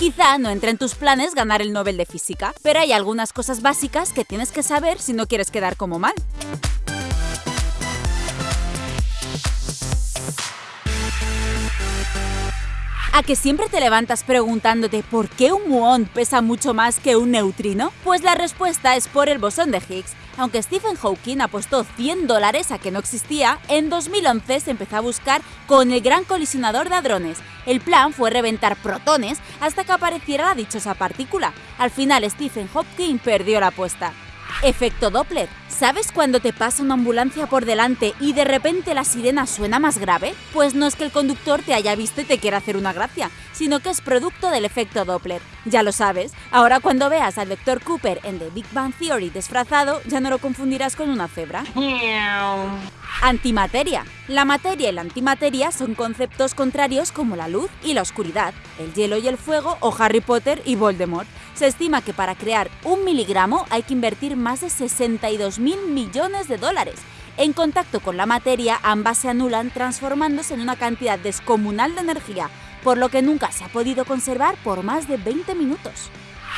Quizá no entre en tus planes ganar el Nobel de Física, pero hay algunas cosas básicas que tienes que saber si no quieres quedar como mal. ¿A que siempre te levantas preguntándote por qué un muón pesa mucho más que un neutrino? Pues la respuesta es por el bosón de Higgs. Aunque Stephen Hawking apostó 100 dólares a que no existía, en 2011 se empezó a buscar con el gran colisionador de hadrones. El plan fue reventar protones hasta que apareciera la dichosa partícula. Al final Stephen Hawking perdió la apuesta. Efecto Doppler. ¿Sabes cuando te pasa una ambulancia por delante y de repente la sirena suena más grave? Pues no es que el conductor te haya visto y te quiera hacer una gracia, sino que es producto del efecto Doppler. Ya lo sabes, ahora cuando veas al Dr. Cooper en The Big Bang Theory disfrazado, ya no lo confundirás con una cebra. Antimateria. La materia y la antimateria son conceptos contrarios como la luz y la oscuridad, el hielo y el fuego o Harry Potter y Voldemort. Se estima que para crear un miligramo hay que invertir más de 62 mil millones de dólares. En contacto con la materia, ambas se anulan transformándose en una cantidad descomunal de energía, por lo que nunca se ha podido conservar por más de 20 minutos.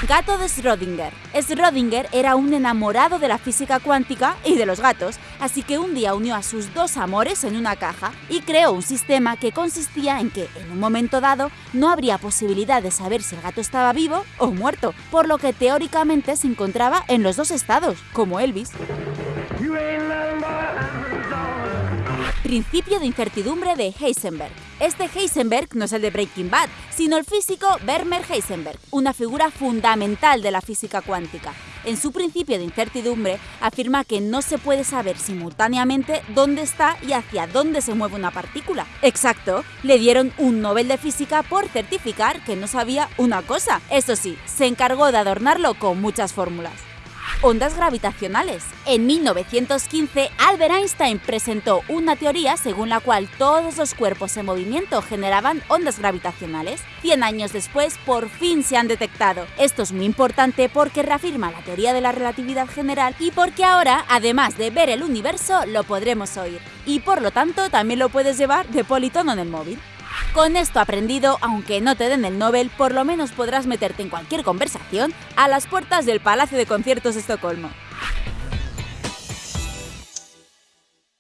Gato de Schrödinger. Schrödinger era un enamorado de la física cuántica y de los gatos, así que un día unió a sus dos amores en una caja y creó un sistema que consistía en que, en un momento dado, no habría posibilidad de saber si el gato estaba vivo o muerto, por lo que teóricamente se encontraba en los dos estados, como Elvis. Principio de incertidumbre de Heisenberg. Este Heisenberg no es el de Breaking Bad, sino el físico Werner Heisenberg, una figura fundamental de la física cuántica. En su principio de incertidumbre afirma que no se puede saber simultáneamente dónde está y hacia dónde se mueve una partícula. Exacto, le dieron un Nobel de Física por certificar que no sabía una cosa. Eso sí, se encargó de adornarlo con muchas fórmulas ondas gravitacionales. En 1915, Albert Einstein presentó una teoría según la cual todos los cuerpos en movimiento generaban ondas gravitacionales. Cien años después, por fin se han detectado. Esto es muy importante porque reafirma la teoría de la relatividad general y porque ahora, además de ver el universo, lo podremos oír. Y por lo tanto, también lo puedes llevar de politono en el móvil. Con esto aprendido, aunque no te den el Nobel, por lo menos podrás meterte en cualquier conversación a las puertas del Palacio de Conciertos de Estocolmo.